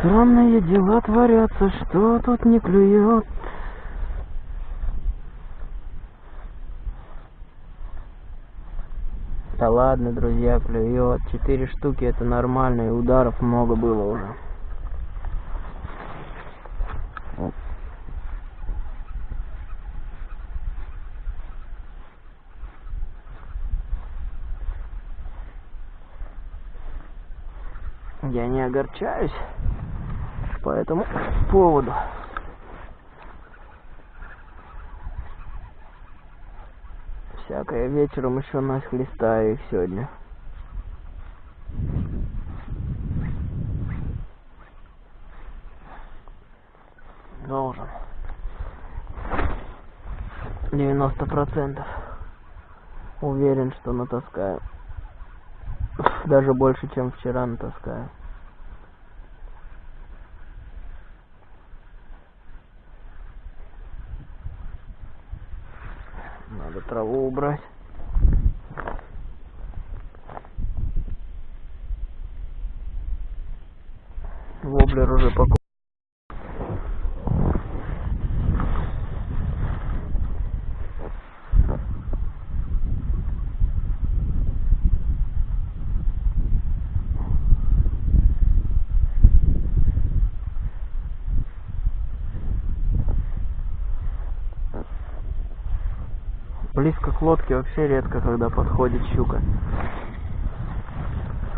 Странные дела творятся, что тут не клюет. Да ладно, друзья, клюет. Четыре штуки это нормально, и ударов много было уже. Я не огорчаюсь по этому поводу. Всякое вечером еще нахлестаю их сегодня. Должен. Девяносто процентов. Уверен, что натаскаю. Даже больше, чем вчера натаскаю. Надо траву убрать. Воблер уже покупал. Близко к лодке вообще редко, когда подходит щука.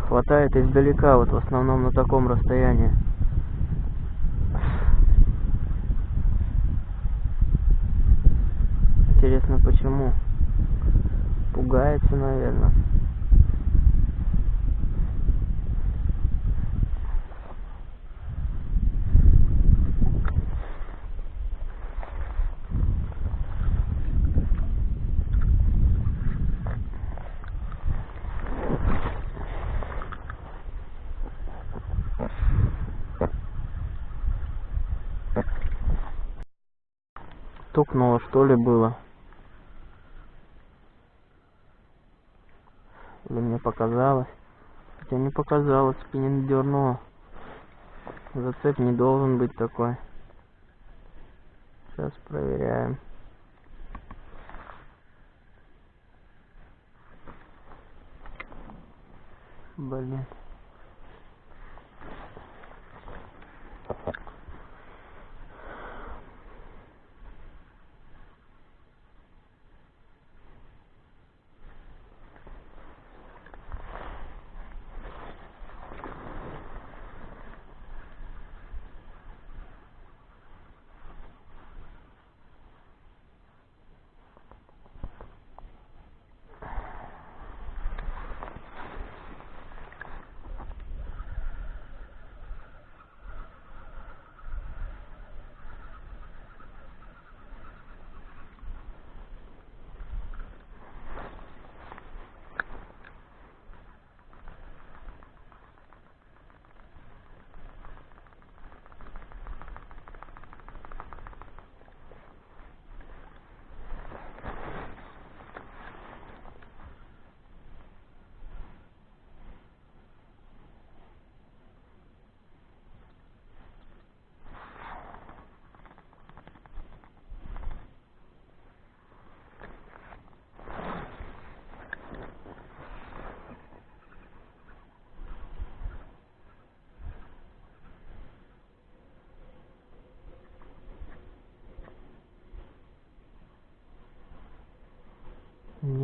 Хватает издалека, вот в основном на таком расстоянии. Интересно почему? Пугается, наверное. Тукнуло что ли было? Или мне показалось? Хотя не показалось, спиннинг дернуло. Зацеп не должен быть такой. Сейчас проверяем. Блин.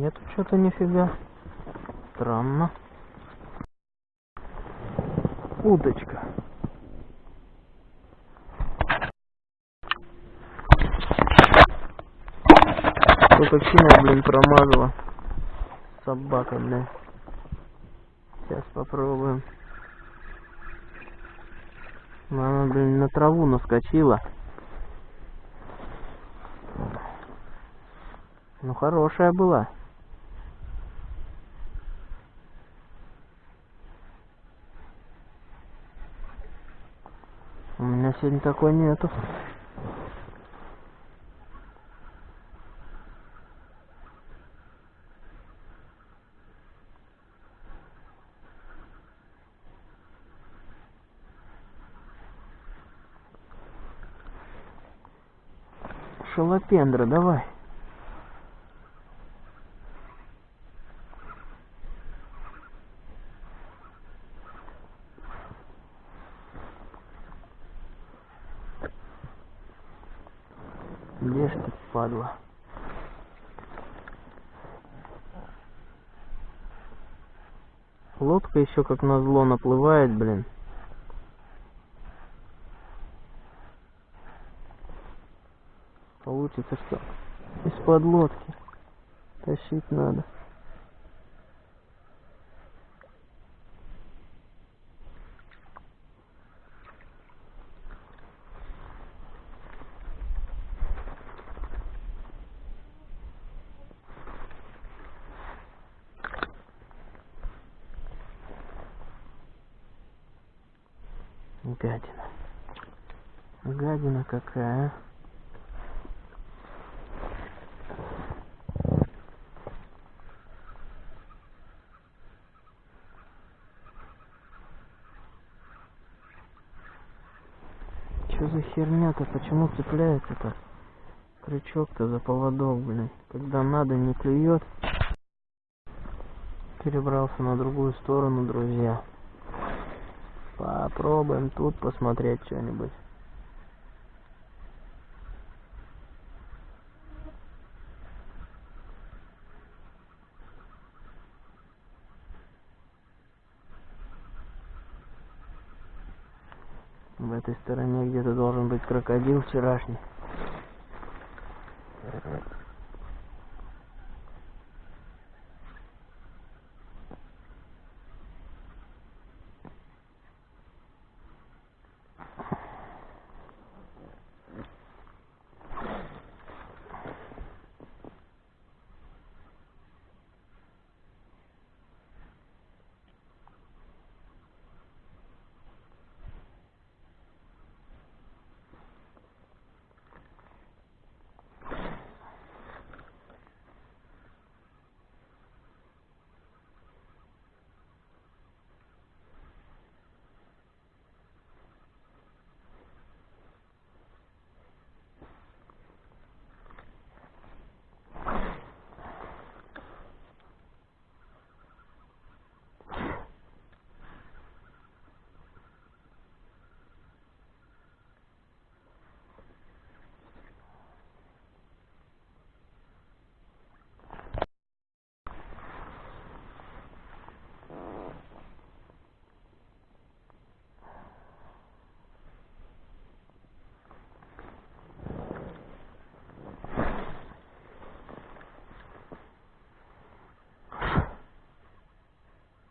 Нету что-то нифига. Странно. Удочка. Кинул, блин, промазала. Собака, блин. Сейчас попробуем. Она, блин, на траву наскочила. Ну, хорошая была. сегодня такой нету. Шалопендра, давай. Еще как назло наплывает, блин. Получится, что из-под лодки тащить надо. Гадина. Гадина какая, а? Что за херня-то? Почему цепляется-то? Крючок-то за поводок, блин. Когда надо, не клюет. Перебрался на другую сторону, друзья. Попробуем тут посмотреть что-нибудь. В этой стороне где-то должен быть крокодил вчерашний.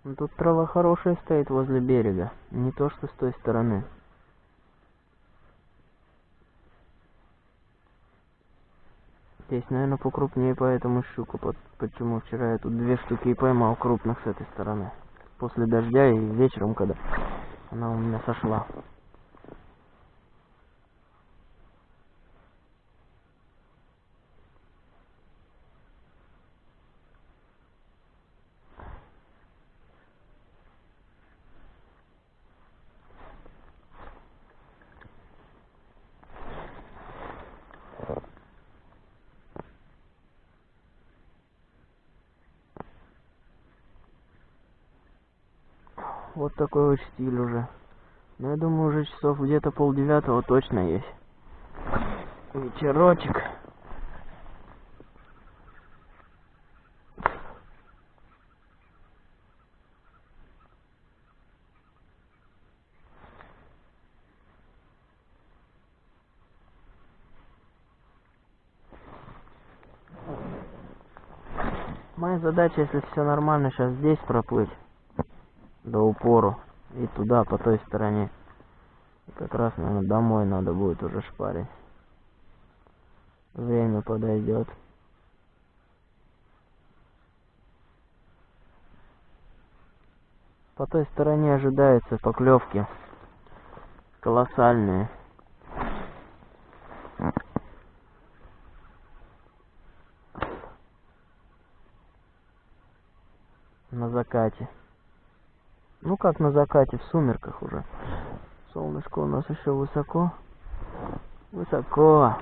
Ну, Тут трава хорошая стоит возле берега, не то что с той стороны. Здесь, наверное, покрупнее, поэтому щука. Под, почему вчера я тут две штуки и поймал крупных с этой стороны. После дождя и вечером, когда она у меня сошла. Вот такой вот стиль уже. Ну, я думаю, уже часов где-то полдевятого точно есть. Вечерочек. Моя задача, если все нормально, сейчас здесь проплыть до упору и туда по той стороне. Как раз наверное домой надо будет уже шпарить. Время подойдет. По той стороне ожидается поклевки колоссальные. На закате ну как на закате, в сумерках уже. Солнышко у нас еще высоко. Высоко.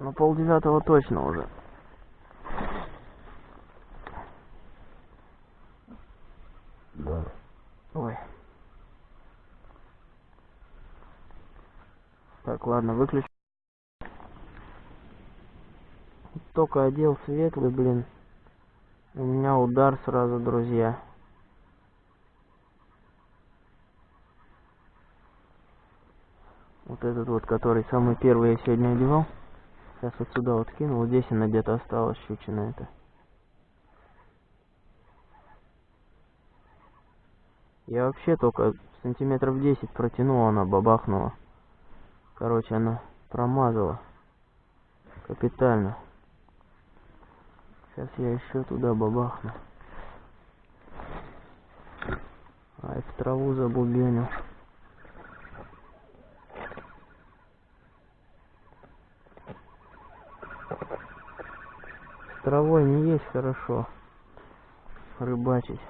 Ну, полдевятого точно уже. Да. Ой. Так, ладно, выключу. Только одел светлый, блин. У меня удар сразу, друзья. Вот этот вот, который самый первый я сегодня одевал. Сейчас вот сюда вот кинул. Здесь она где-то осталась, щучина это. Я вообще только сантиметров 10 протянул, она бабахнула. Короче, она промазала. Капитально. Сейчас я еще туда бабахну. Ай, в траву забубенил. С травой не есть хорошо. Рыбачить.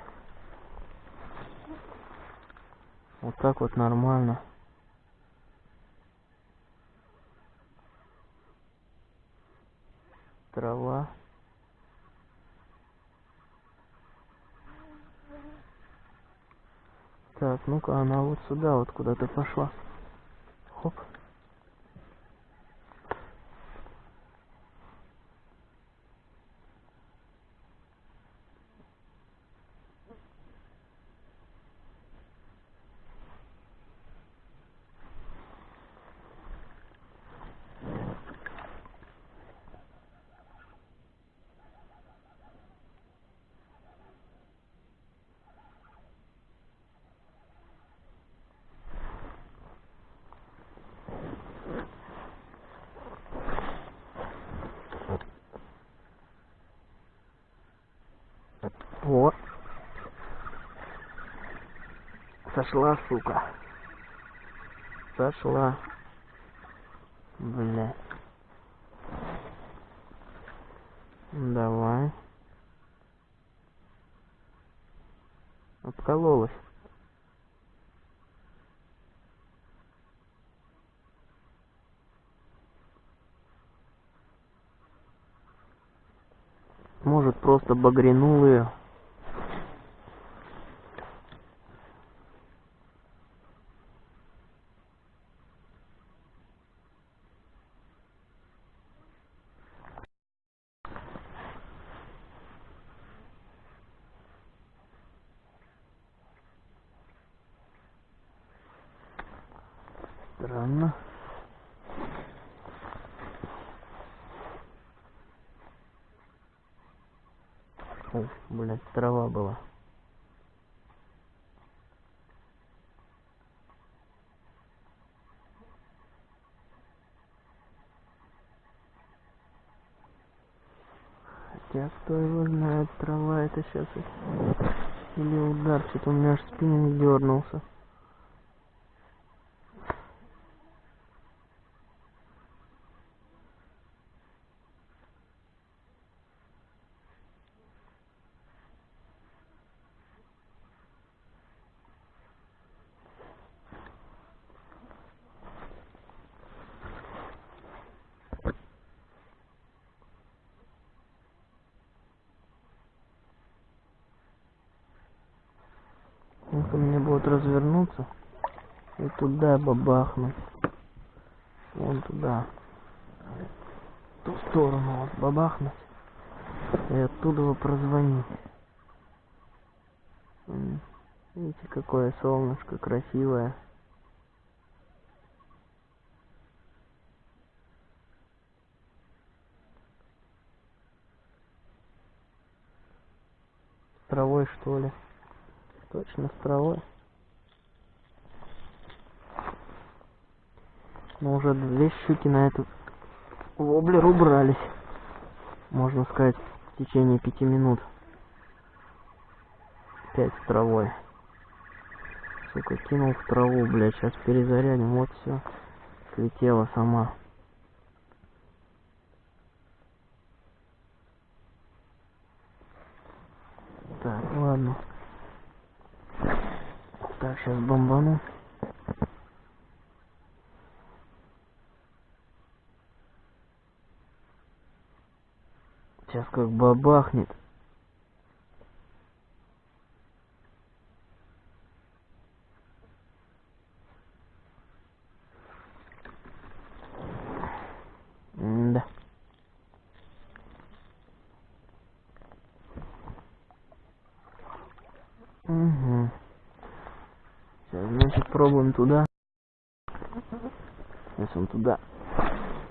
Вот так вот нормально. Трава. Так, ну-ка, она вот сюда вот куда-то пошла. Хоп. Вот. Сошла, сука. Сошла. Бля. Давай. Откололась. Может, просто багрянул ее. Странно. О, блядь, трава была. Хотя кто его знает, трава это сейчас или удар, что-то у меня аж спиннинг дернулся. Ну-ка мне будет развернуться и туда бабахнуть. Вон туда. В ту сторону вот бабахнуть. И оттуда его прозвонить. Видите, какое солнышко красивое. Травой что ли? Точно травой. Но уже две щуки на этот воблер убрались. Можно сказать, в течение пяти минут. Опять с травой. Сука, кинул в траву, блядь, сейчас перезарядим, вот все. Слетела сама. Так, ладно. Так, сейчас бомбану. как бабахнет. Да. Угу. Значит, пробуем туда. Сейчас он туда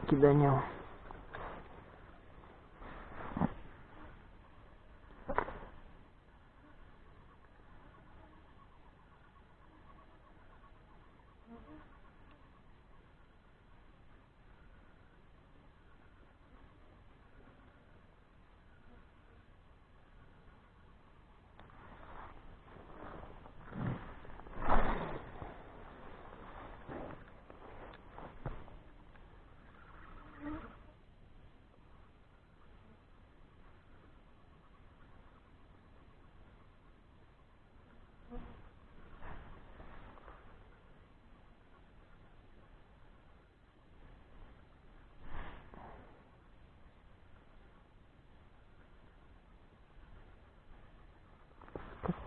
киданем.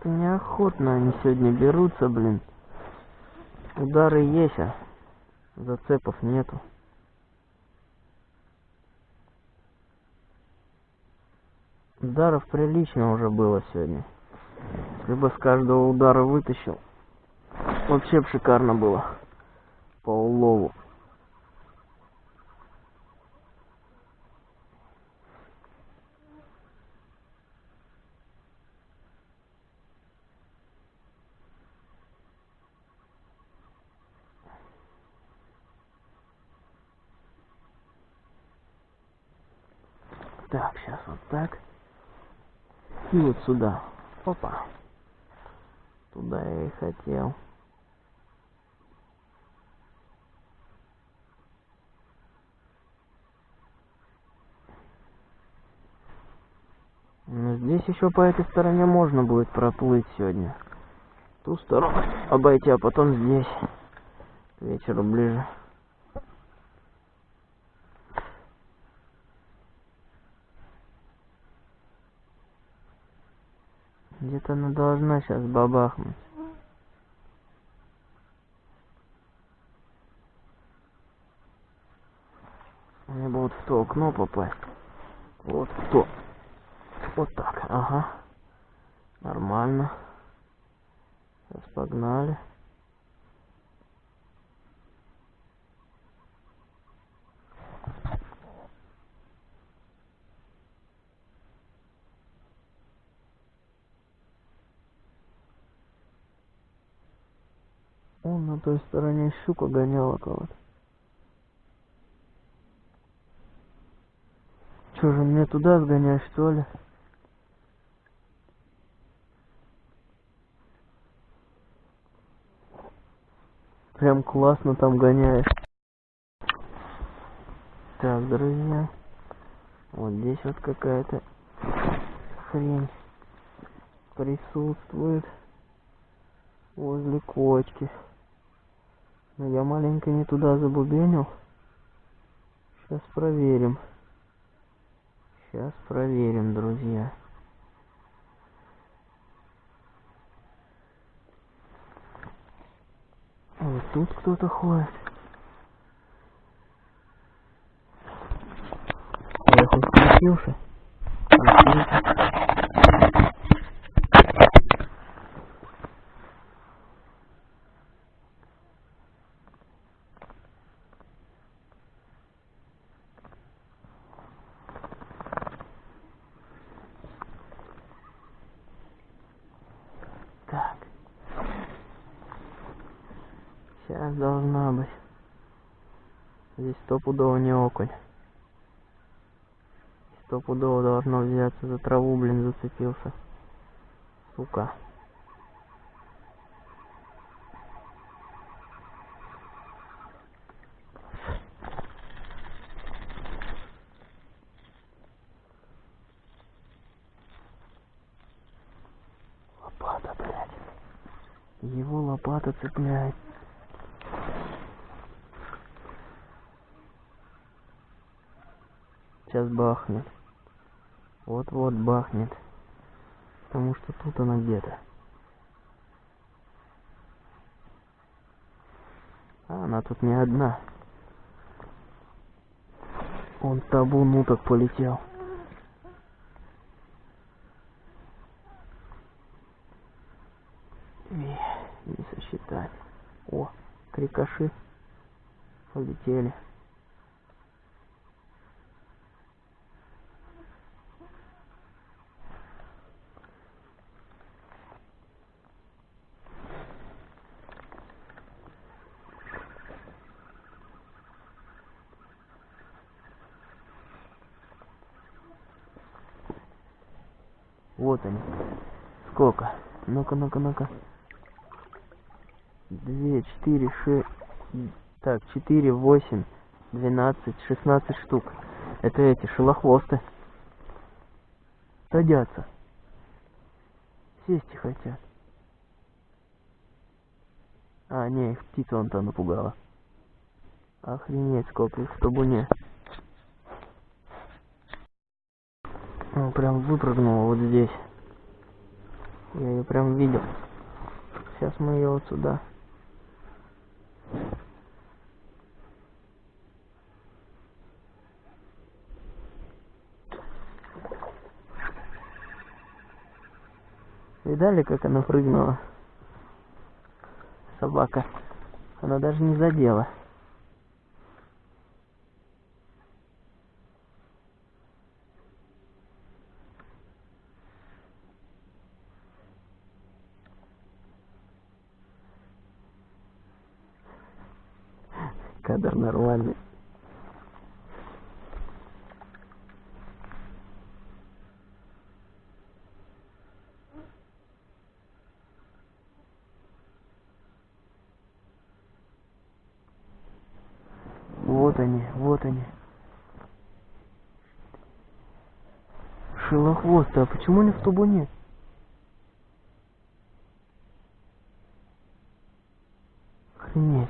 Как-то неохотно они сегодня берутся, блин. Удары есть, а зацепов нету. Ударов прилично уже было сегодня. Если бы с каждого удара вытащил, вообще бы шикарно было. По улову. Так, сейчас вот так. И вот сюда. Опа. Туда я и хотел. Но здесь еще по этой стороне можно будет проплыть сегодня. Ту сторону обойти, а потом здесь. К вечеру ближе. Где-то она должна сейчас бабахнуть. Мне бы вот в то окно попасть. Вот в то. Вот так, ага. Нормально. Сейчас погнали. Он на той стороне щука гоняла кого-то. Че же мне туда сгонять, что ли? Прям классно там гоняешь. Так, друзья. Вот здесь вот какая-то хрень присутствует возле кочки. Но я маленько не туда забубенил. Сейчас проверим. Сейчас проверим, друзья. Вот тут кто-то ходит. Я хоть. Включился. Так. Сейчас должна быть. Здесь окунь. Стопудово должно взяться за траву, блин, зацепился. Сука. Лопата, блядь. Его лопата цепляет. Сейчас бахнет. Вот-вот бахнет. Потому что тут она где-то. А она тут не одна. Он табун уток полетел. И не сосчитать. О, крикоши полетели. Вот они. Сколько? Ну-ка, ну-ка, ну-ка. Две, четыре, шесть... Так, четыре, восемь, двенадцать, шестнадцать штук. Это эти, шелохвосты. Садятся. Сесть хотят. А, не, их птица он то напугала. Охренеть, сколько их в табуне. Он прям выпрыгнула вот здесь. Я ее прям видел. Сейчас мы ее вот сюда. Видали, как она прыгнула? Собака. Она даже не задела. Они, вот они. Шелохвосты, а почему они в табуне? Охренеть.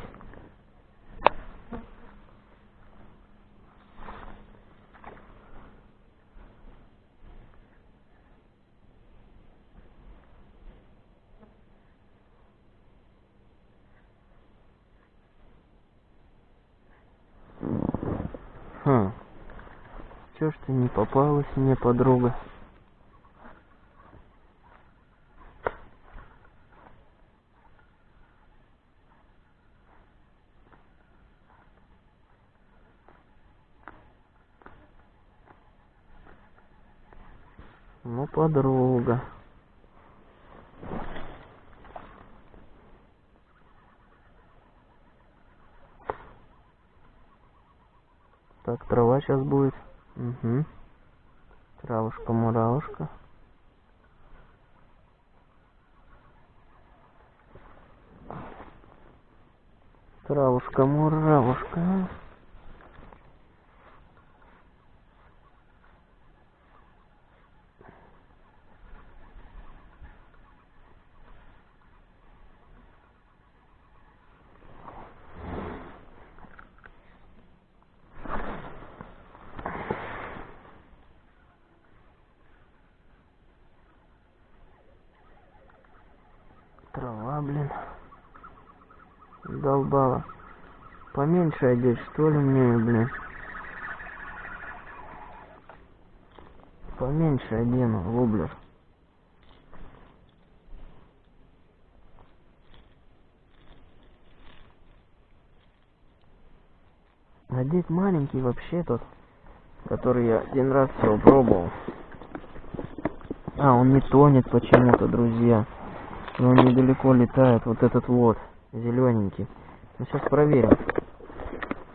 Ты не попалась мне, подруга? Ну, подруга. Так, трава сейчас будет. Угу. Травушка, муравушка. Травушка, муравушка. Трава, блин. Долбала. Одеть, что ли, мне, блин. Поменьше одену, воблер. Одеть маленький вообще тот, который я один раз всего пробовал. А, он не тонет почему-то, друзья. И он недалеко летает, вот этот вот, зелененький. Ну, сейчас проверим.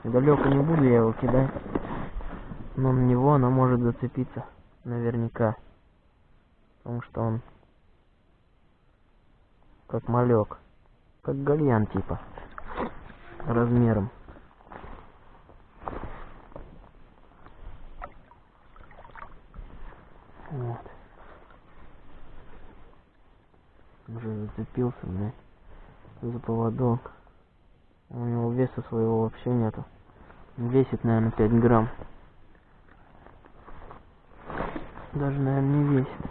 Далеко не буду я его кидать. Но на него она может зацепиться. Наверняка. Потому что он как малек. Как гальян типа. Размером. Вот. Уже зацепился, блядь, за поводок. У него веса своего вообще нету. Весит, наверное, 5 грамм. Даже, наверное, не весит.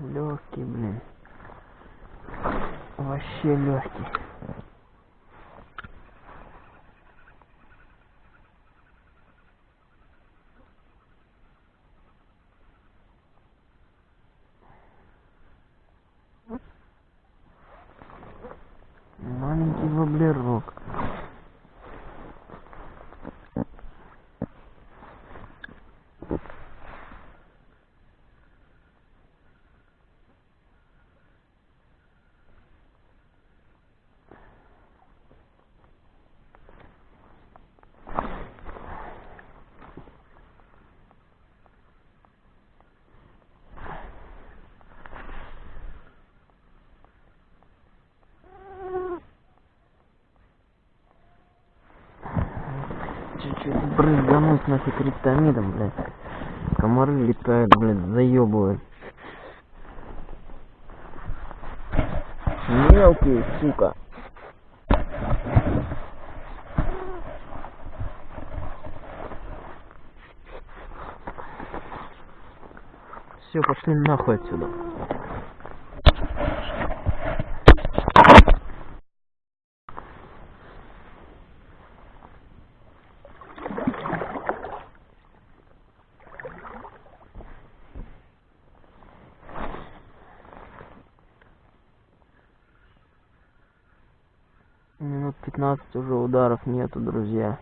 Легкий, блин. Вообще легкий. Маленький воблерок. Чуть-чуть брызгануть нафиг криптомидом, блядь. Комары летают, блядь, заебывают. Мелкие, сука. Все, пошли нахуй отсюда. 15 уже ударов нету, друзья.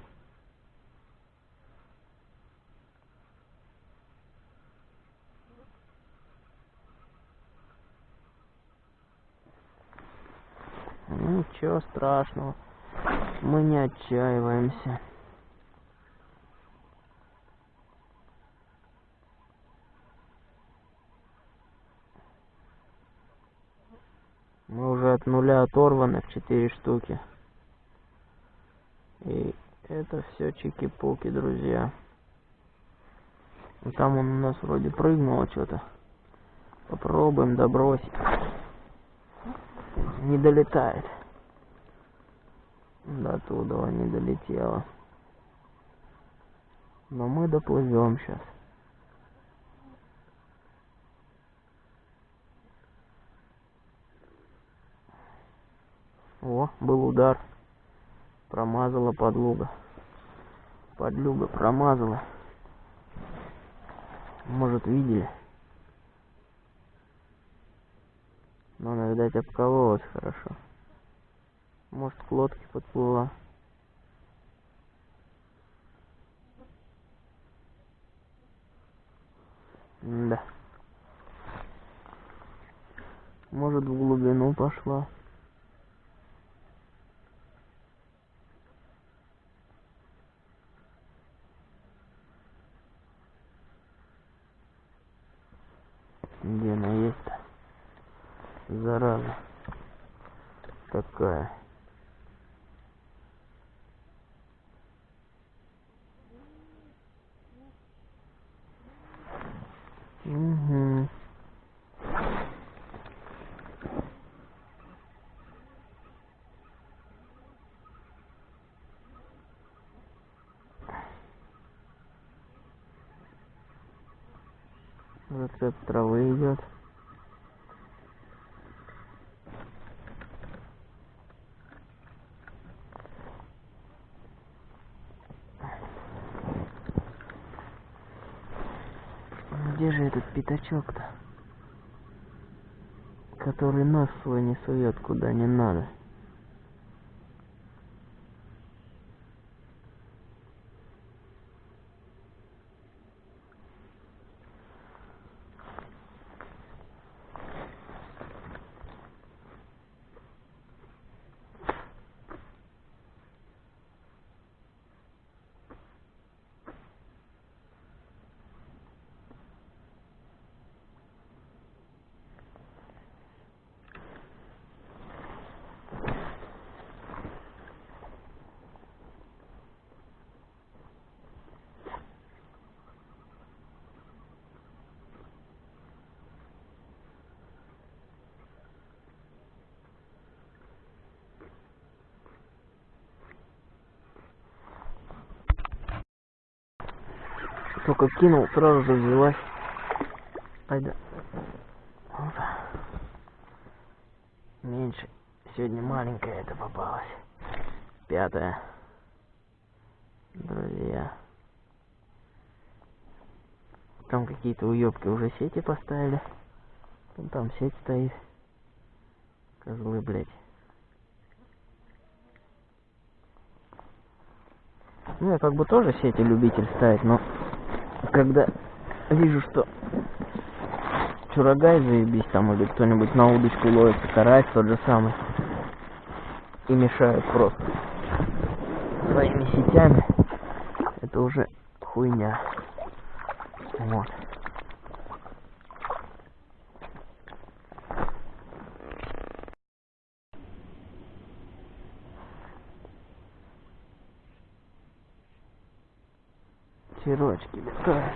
Ну, Ничего страшного. Мы не отчаиваемся. Мы уже от нуля оторваны в 4 штуки. И это все чики-пуки, друзья. Ну, Там он у нас вроде прыгнул что-то. Попробуем добросить. Не долетает. До туда не долетело. Но мы доплывем сейчас. О, был удар. Промазала подлуга. Подлюга промазала. Может, видели? Но она, видать, обкололась хорошо. Может, к лодке подплыла. Да. Может, в глубину пошла. Где она есть-то? Зараза. Такая. Угу. Рецепт травы идет. Где же этот пятачок-то? Который нос свой не сует куда не надо. Только кинул, сразу же взялась. Айда. Вот. Меньше. Сегодня маленькая это попалась. Пятая. Друзья. Там какие-то уёбки уже сети поставили. Вон там сеть стоит. Козлы, блядь. Ну, я как бы тоже сети любитель ставить, но когда вижу, что чурагай заебись там или кто-нибудь на удочку ловится, карась тот же самый, и мешают просто своими сетями, это уже хуйня. Вот. Черочки летают.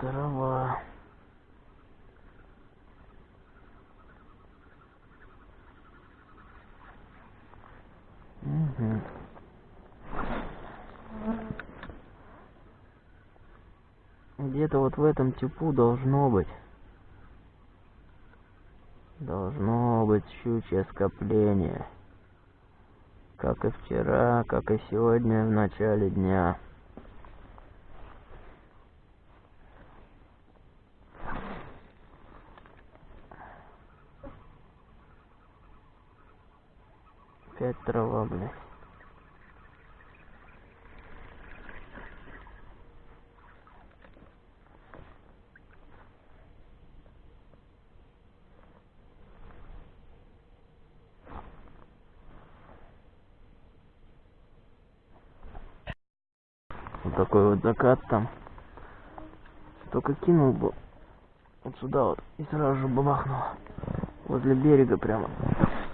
Трава. Мгм. Где-то вот в этом типу должно быть. Должно быть щучье скопление. Как и вчера, как и сегодня в начале дня. Опять трава, блядь. Вот такой вот закат там. Только кинул бы вот сюда вот и сразу же бабахнуло. Возле берега прямо.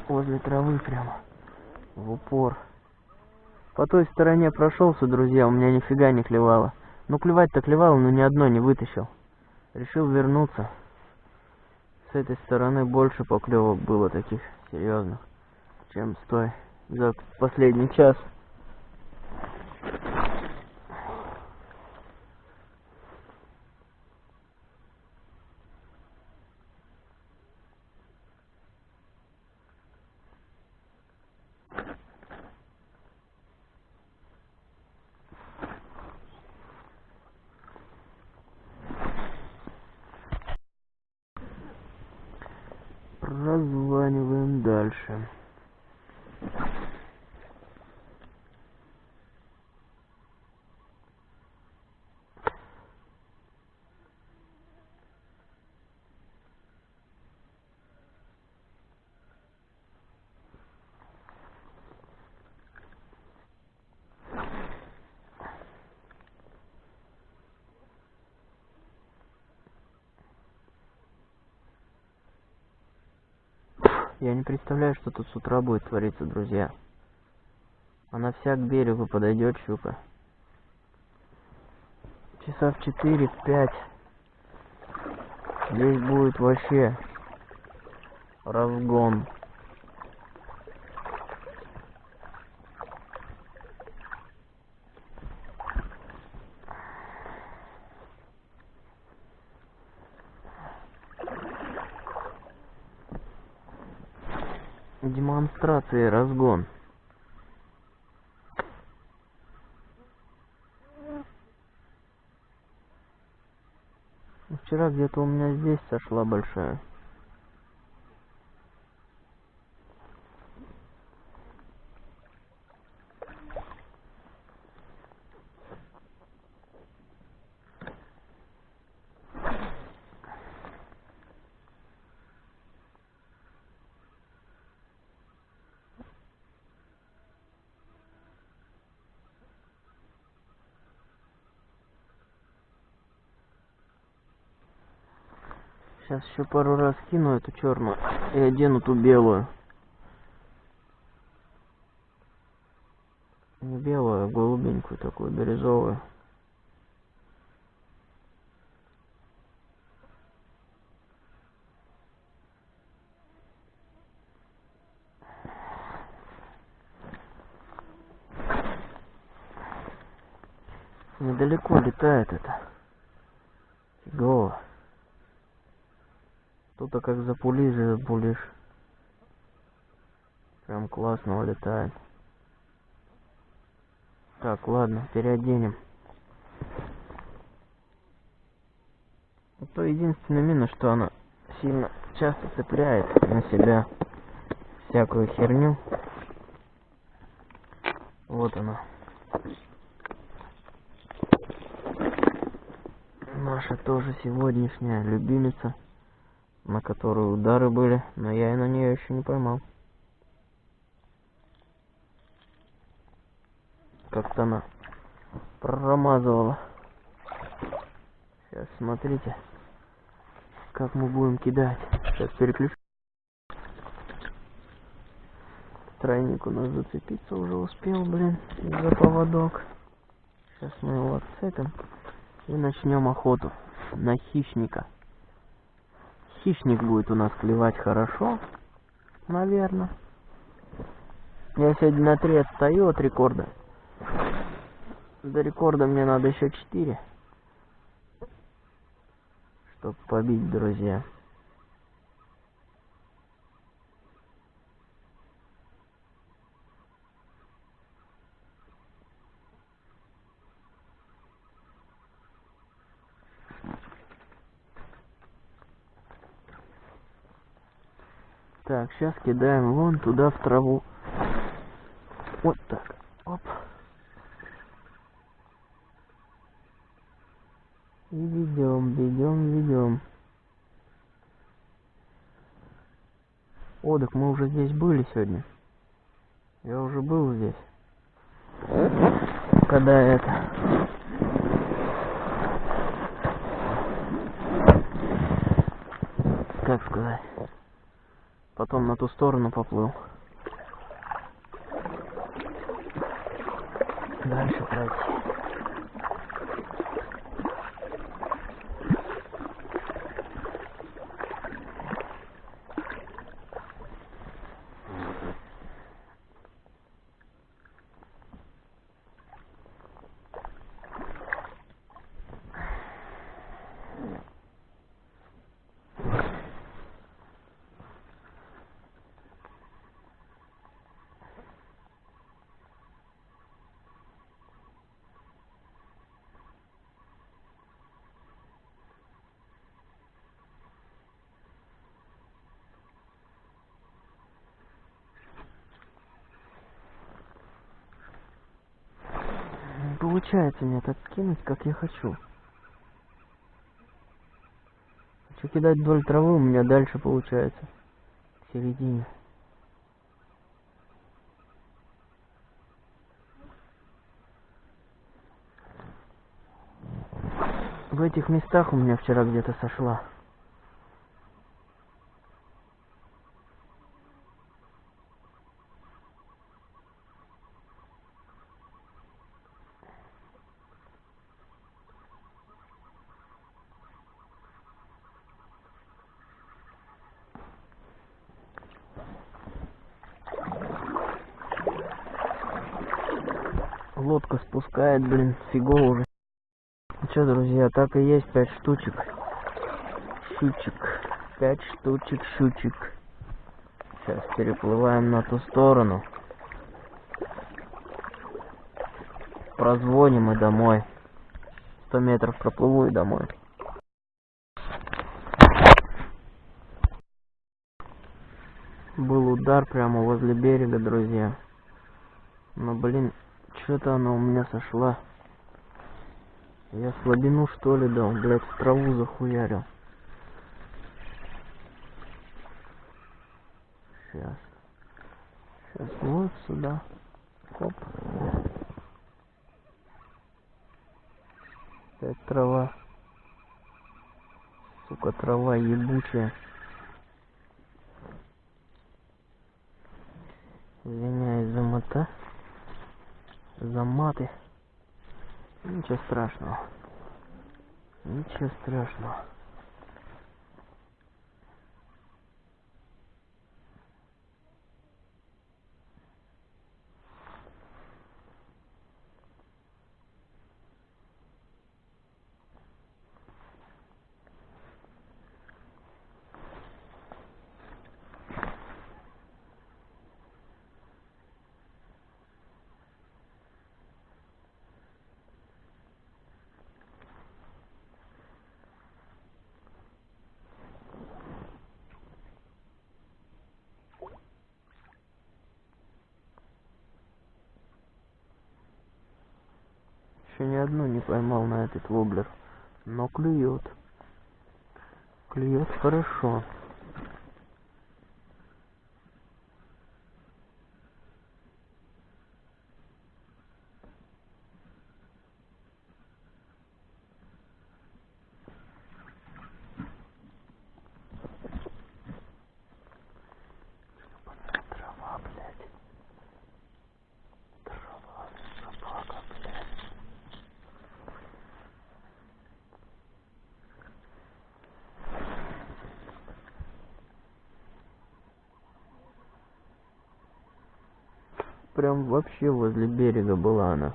Возле травы прямо. В упор. По той стороне прошелся, друзья, у меня нифига не клевало. Ну клевать-то клевало, но ни одно не вытащил. Решил вернуться. С этой стороны больше поклевок было таких серьезных, чем с той за последний час. Прозваниваем дальше. Я не представляю, что тут с утра будет твориться, друзья. Она вся к берегу подойдет, щука. Часа в четыре, в пять. Здесь будет вообще разгон. Демонстрация разгон. Вчера где-то у меня здесь сошла большая. Еще пару раз кину эту черную и одену ту белую. Не белую, а голубенькую такую, бирюзовую. Недалеко летает это. Фигово. Как запулишь, запулишь. Прям классно улетает. Так, ладно, переоденем. То единственное минус, что она сильно часто цепляет на себя всякую херню. Вот она. Наша тоже сегодняшняя любимица, на которую удары были, но я и на нее еще не поймал. Как-то она промазывала. Сейчас смотрите, как мы будем кидать. Сейчас переключу. Тройник у нас зацепиться уже успел, блин, за поводок. Сейчас мы его отцепим и начнем охоту на хищника. Хищник будет у нас клевать хорошо, наверное. Я сегодня на три отстаю от рекорда. До рекорда мне надо еще четыре, чтобы побить, друзья. Так, сейчас кидаем вон туда в траву. Вот так. Оп. И ведем, ведем, ведем. О, мы уже здесь были сегодня. Я уже был здесь. Когда это... Как сказать? Потом на ту сторону поплыл. Дальше пройти. Не получается мне так скинуть, как я хочу. Хочу кидать вдоль травы, у меня дальше получается. В середине. В этих местах у меня вчера где-то сошла. Спускает, блин, фигово уже. Ну что, друзья, так и есть пять штучек. Щучек. Пять штучек щучек. Сейчас переплываем на ту сторону. Прозвоним и домой. Сто метров проплыву и домой. Был удар прямо возле берега, друзья. Но, блин, что-то она у меня сошла. Я слабину что ли дал, блядь, в траву захуярил. Сейчас. Сейчас вот сюда. Оп. Опять трава. Сука, трава ебучая. Извиняюсь за мота. За маты. Ничего страшного. Ничего страшного. Еще ни одну не поймал на этот воблер. Но клюет. Клюет хорошо. Трава, блядь. Трава, собака, блядь. Прям вообще возле берега была она.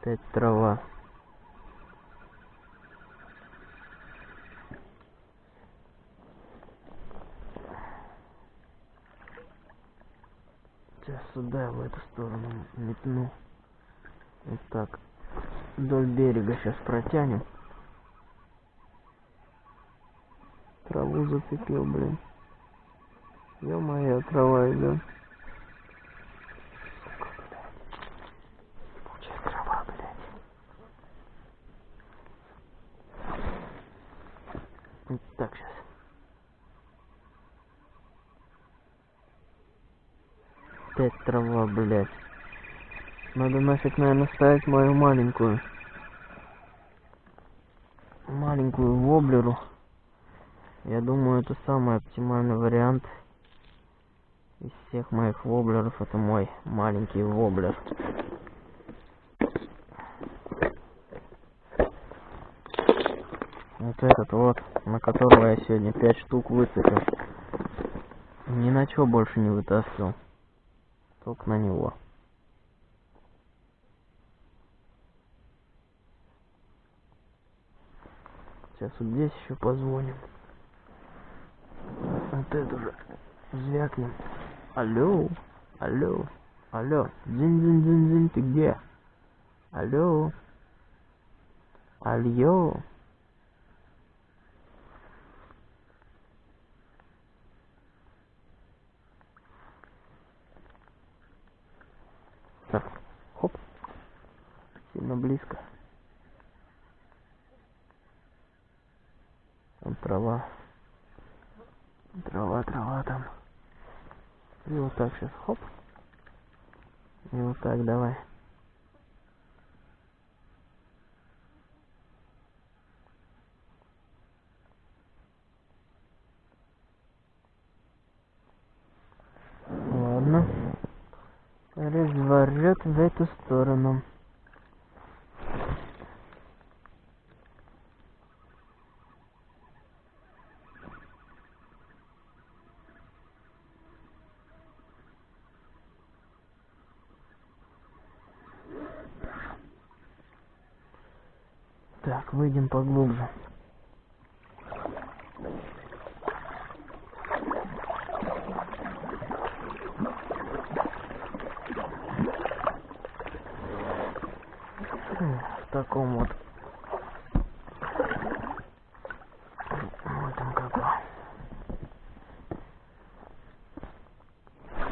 Опять трава. Сейчас сюда, в эту сторону метну. Вот так. Вдоль берега сейчас протянем. Траву зацепил, блин. Ё-моё, трава идет. Ебучая трава, блядь. Вот так сейчас. Опять трава, блядь. Надо нафиг, наверное, ставить мою маленькую. Маленькую воблеру. Я думаю, это самый оптимальный вариант. Из всех моих воблеров это мой маленький воблер. Вот этот вот, на которого я сегодня пять штук выцепил. Ни на что больше не вытаскивал. Только на него. Сейчас вот здесь еще позвоним. Вот это же звякнем. Алло, алло, алло, дзинь-дзинь-дзинь-дзинь, ты где? Алло, алло. Так, хоп, сильно близко. Там трава. Трава, трава там. И вот так сейчас, хоп. И вот так давай. Ладно. Разворот в эту сторону. Так, выйдем поглубже. В таком вот. Ну, там какой.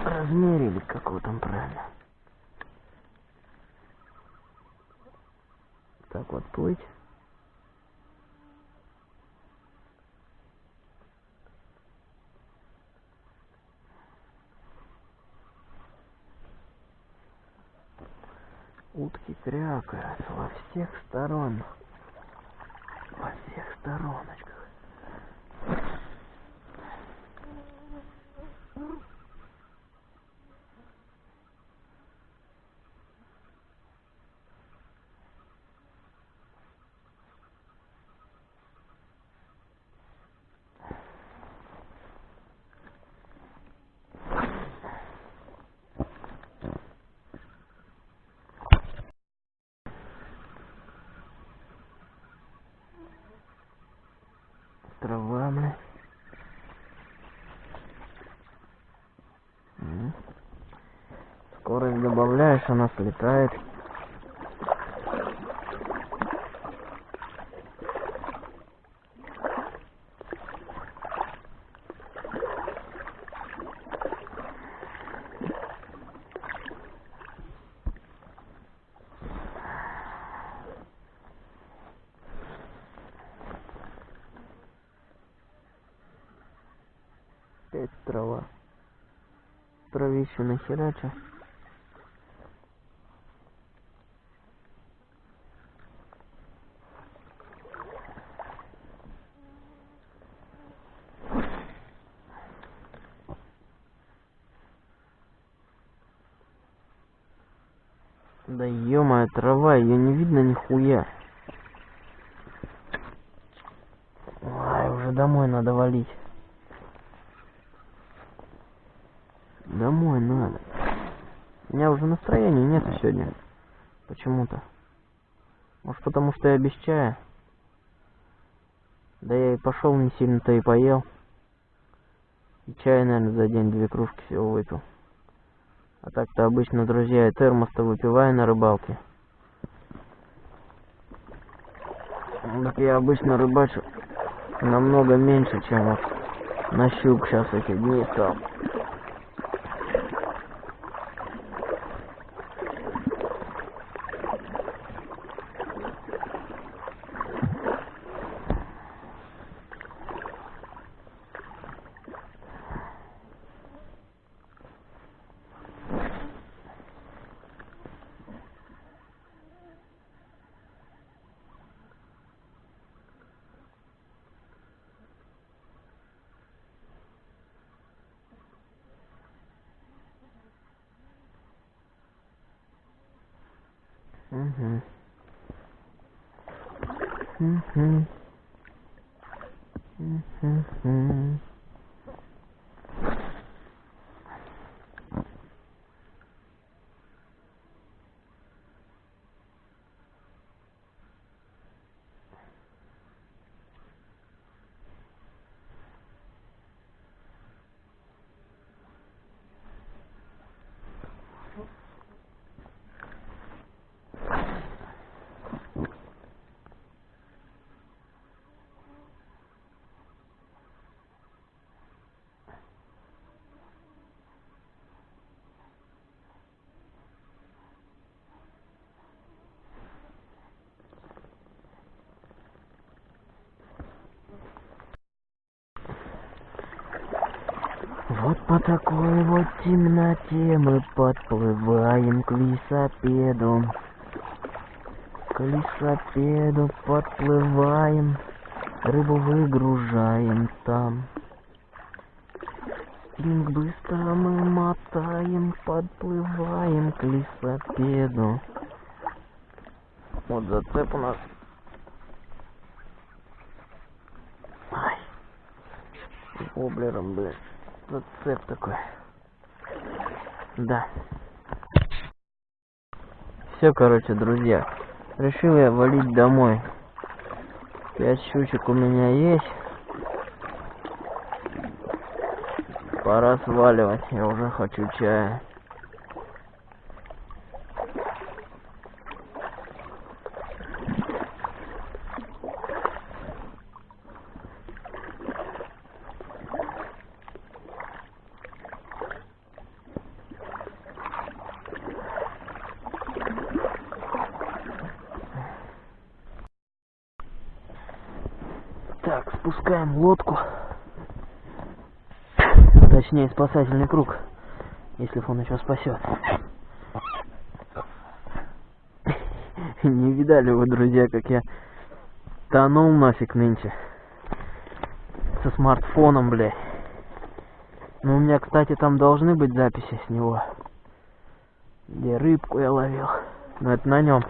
Размере или какого там правильно. Так вот плыть. Утки крякают во всех сторон. Во всех стороночках. трава, бля. М. Скорость добавляешь, она слетает. Опять трава. Травище нахерача. Да ё трава, ее не видно нихуя. Ай, уже домой надо валить. Домой надо. У меня уже настроения нет сегодня. Почему-то. Может потому что я без чая? Да я и пошел не сильно-то и поел. И чая, наверное, за день две кружки всего выпил. А так-то обычно, друзья, я термос-то выпиваю на рыбалке. Так я обычно рыбачу намного меньше, чем вот на щук сейчас эти дни стал. Угу. Угу. Угу. Вот по такой вот темноте мы подплываем к лесопеду. К лесопеду подплываем, рыбу выгружаем там. Спинг быстро мы мотаем, подплываем к лесопеду. Вот зацеп у нас. Ай. С воблером, блядь. Зацеп такой. Да. Все, короче, друзья. Решил я валить домой. Пять щучек у меня есть. Пора сваливать. Я уже хочу чая. Так, спускаем лодку. Точнее, спасательный круг. Если он еще спасет. Не видали вы, друзья, как я тонул нафиг нынче. Со смартфоном, блядь. Ну, у меня, кстати, там должны быть записи с него. Где рыбку я ловил. Но это на нем.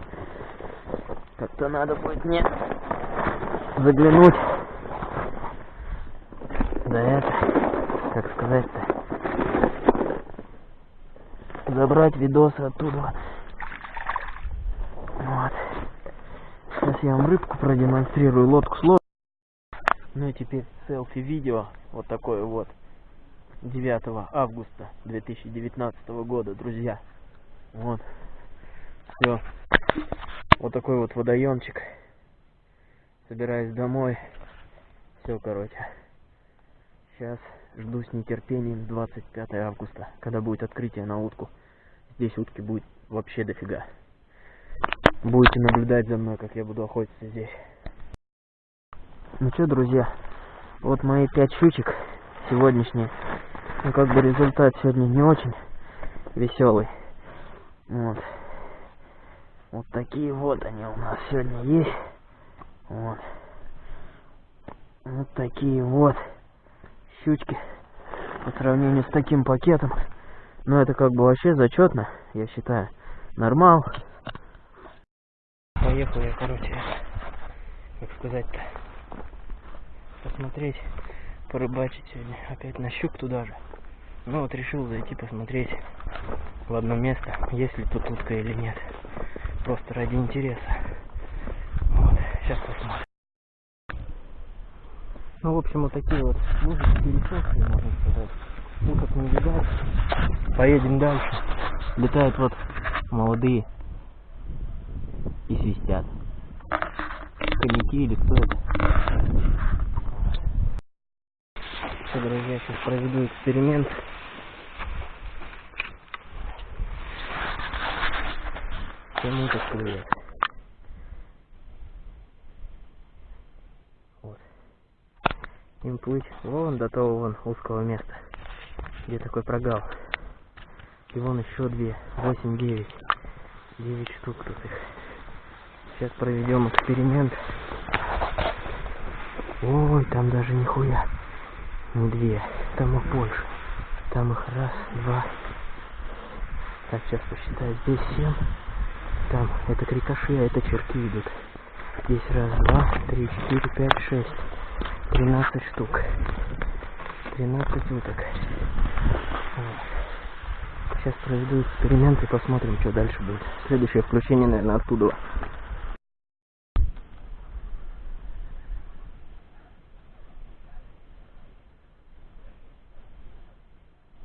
Как-то надо будет мне заглянуть. Да это, как сказать-то, забрать видосы оттуда. Вот. Сейчас я вам рыбку продемонстрирую, лодку с. Ну и теперь селфи-видео, вот такое вот, 9 августа 2019 года, друзья. Вот. Все. Вот такой вот водоемчик. Собираюсь домой. Все, короче. Сейчас жду с нетерпением 25 августа, когда будет открытие на утку. Здесь утки будет вообще дофига. Будете наблюдать за мной, как я буду охотиться здесь. Ну что, друзья, вот мои пять щучек сегодняшние. Ну, как бы результат сегодня не очень веселый. Вот. Вот такие вот они у нас сегодня есть. Вот. Вот такие вот щучки по сравнению с таким пакетом. Ну, это как бы вообще зачетно, я считаю. Нормал. Поехал я, короче, как сказать-то, посмотреть, порыбачить сегодня. Опять на щук туда же. Ну вот решил зайти посмотреть в одно место, есть ли тут утка или нет. Просто ради интереса. Вот, сейчас посмотрим. Ну, в общем, вот такие вот лужи пересохшие, можно сказать. Уток не видать. Поедем дальше. Летают вот молодые и свистят. Коньяки или кто это? Все, друзья, сейчас проведу эксперимент. Кому так клюет? Вот. Им плыть вон до того вон узкого места, где такой прогал. И вон еще две, восемь, девять. Девять штук тут их. Сейчас проведем эксперимент. Ой, там даже нихуя. Не две. Там их больше. Там их раз, два. Так, сейчас посчитаю. Здесь семь. Там это крикоши, а это черки идут. Здесь раз, два, три, четыре, пять, шесть. Тринадцать штук. Тринадцать уток. Сейчас проведу эксперимент и посмотрим, что дальше будет. Следующее включение, наверное, оттуда.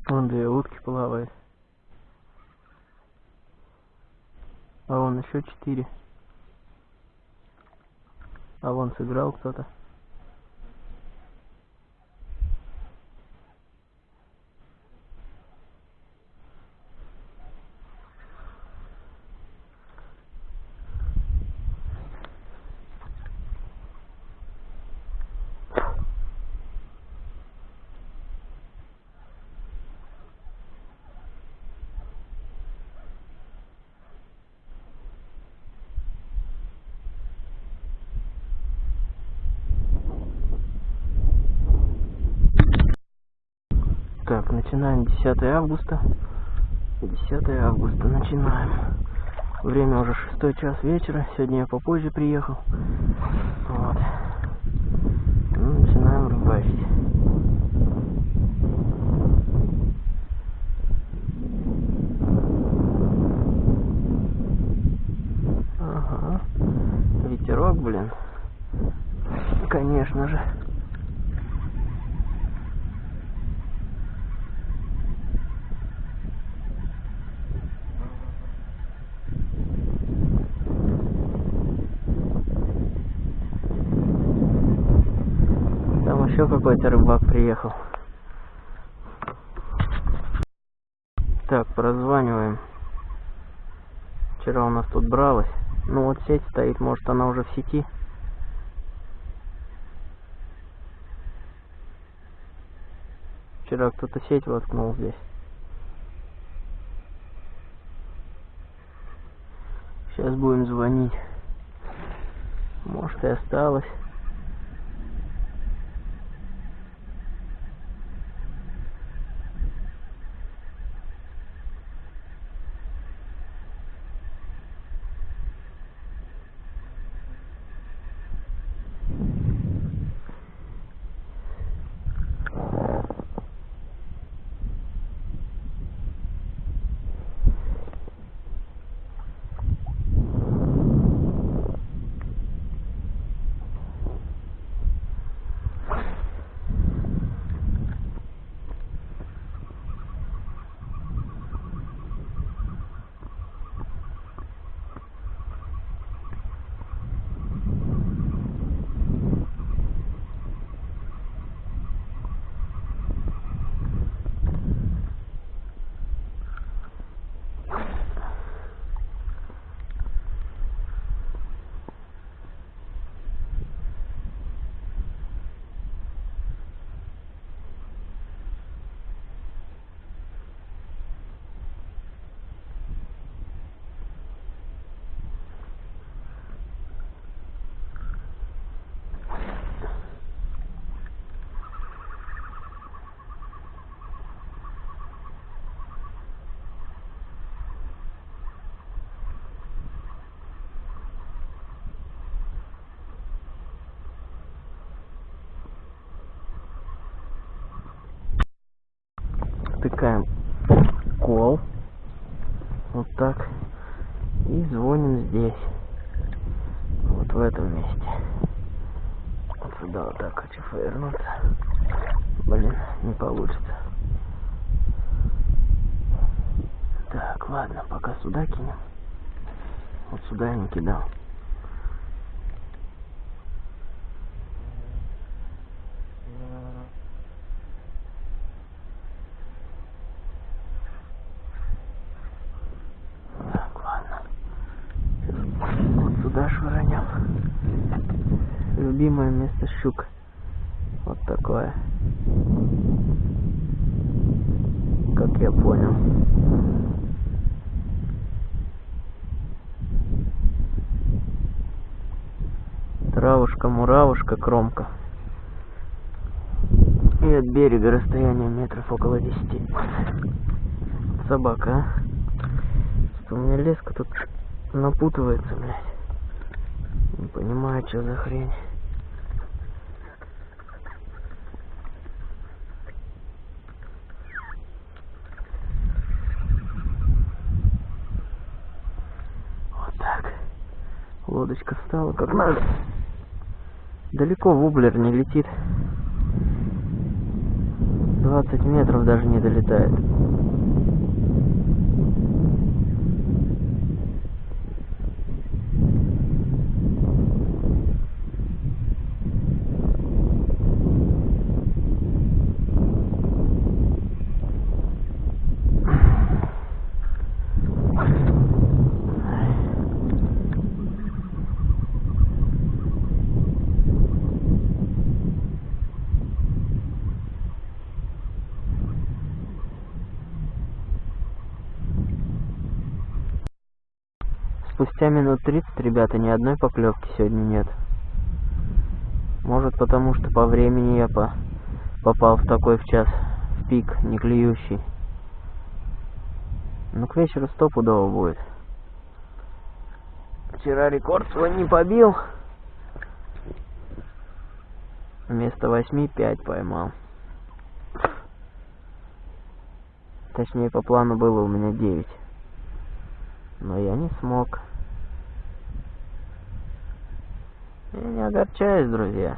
Вон две утки плавают. А вон еще четыре. А вон сыграл кто-то. Так, начинаем 10 августа. 10 августа начинаем. Время уже 6 час вечера. Сегодня я попозже приехал. Вот. Ну, начинаем рыбачить. Ага. Ветерок, блин. Конечно же. Там еще какой-то рыбак приехал. Так, прозваниваем. Вчера у нас тут бралась. Ну вот сеть стоит, может она уже в сети. Вчера кто-то сеть воткнул здесь. Сейчас будем звонить. Может и осталось. Здесь. Вот в этом месте. Вот сюда вот так хочу повернуться. Блин, не получится. Так, ладно, пока сюда кинем. Вот сюда я не кидал. Так, ладно. Вот сюда швырнем. Любимое место щук. Вот такое. Как я понял. Травушка, муравушка, кромка. И от берега расстояние метров около десяти. Собака, а? Что у меня леска тут напутывается, блядь. Не понимаю, что за хрень. Вот так. Лодочка встала как надо. Далеко вублер не летит. 20 метров даже не долетает. Минут 30, ребята, ни одной поклевки сегодня нет. Может потому, что по времени я по... попал в такой в час, в пик, не клюющий. Ну, к вечеру стопудово будет. Вчера рекорд свой не побил. Вместо восьми пять поймал. Точнее, по плану было у меня девять. Но я не смог. Я не огорчаюсь, друзья.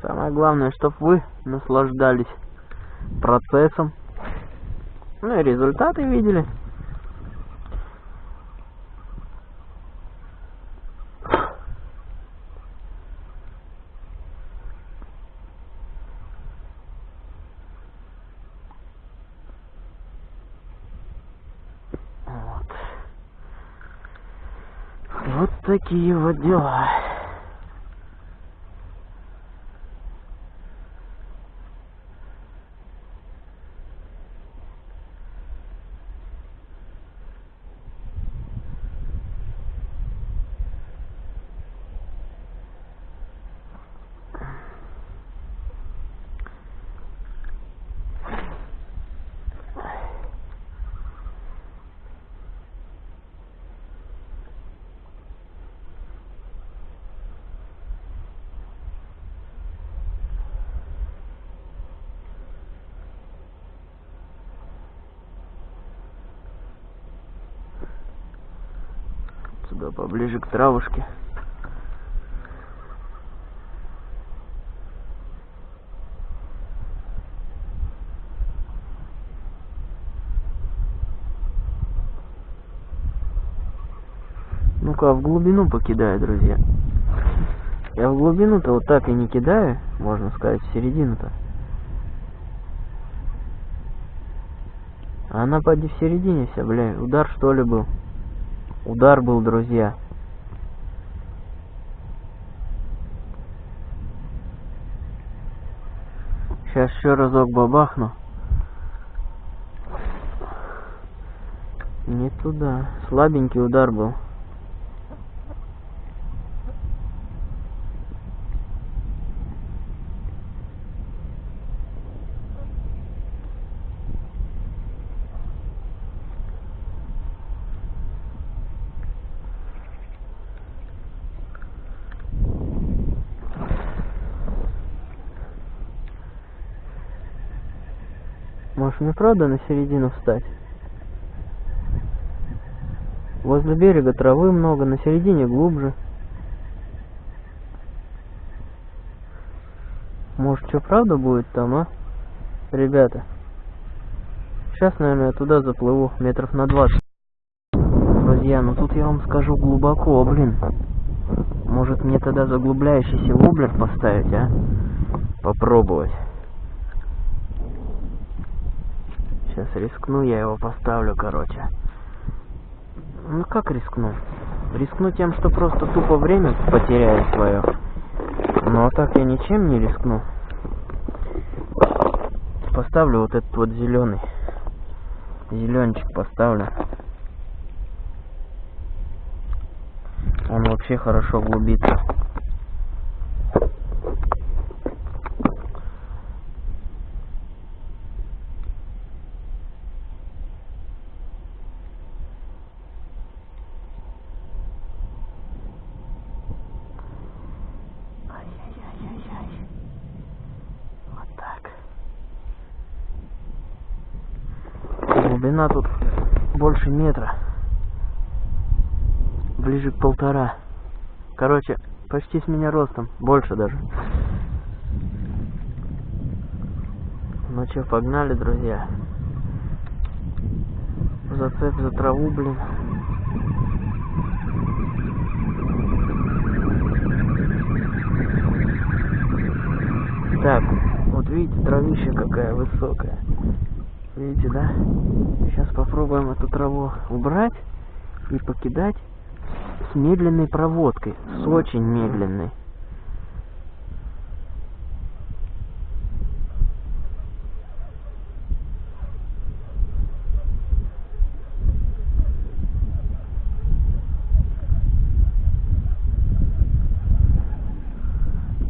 Самое главное, чтобы вы наслаждались процессом. Ну и результаты видели. Вот. Вот такие вот дела. Сюда поближе к травушке. Ну-ка, в глубину покидаю, друзья. Я в глубину-то вот так и не кидаю, можно сказать, в середину-то. А она поди в середине вся, бля, удар что ли был? Удар был, друзья. Сейчас еще разок бабахну. Не туда. Слабенький удар был. Мне правда на середину встать? Возле берега травы много, на середине глубже. Может, что правда будет там, а? Ребята. Сейчас, наверное, я туда заплыву, метров на 20. Друзья, ну тут я вам скажу глубоко, блин. Может мне тогда заглубляющийся воблер поставить, а? Попробовать. Сейчас рискну, я его поставлю, короче. Ну как рискну? Рискну тем, что просто тупо время потеряю свое. Ну а так я ничем не рискну. Поставлю вот этот вот зеленый. Зеленчик поставлю. Он вообще хорошо глубится. Ай-яй-яй-яй-яй. Вот так. Глубина тут больше метра. Ближе к полтора. Короче, почти с меня ростом. Больше даже. Ну что, погнали, друзья. Зацеп за траву, блин. Так, вот видите, травища какая высокая. Видите, да? Сейчас попробуем эту траву убрать и покидать с медленной проводкой, с очень медленной.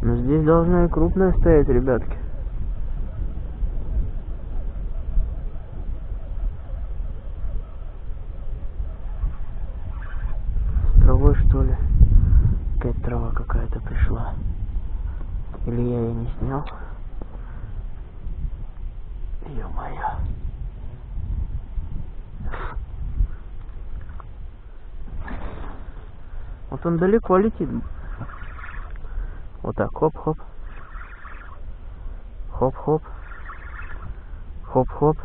Но здесь должна и крупная стоять, ребятки. С травой, что ли? Опять трава какая-то пришла. Или снял? Ё-моё. Вот он далеко летит. Вот так, хоп-хоп. Хоп-хоп. Хоп-хоп.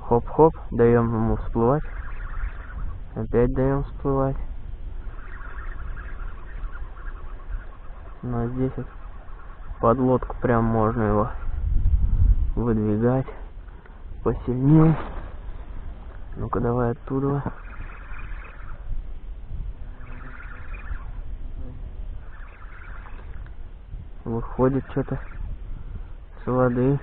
Хоп-хоп. Даем ему всплывать. Опять даем всплывать. А здесь вот под лодку прям можно его выдвигать посильнее. Ну-ка давай оттуда. Выходит что-то с воды.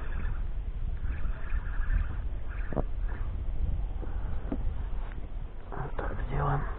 Вот так сделаем.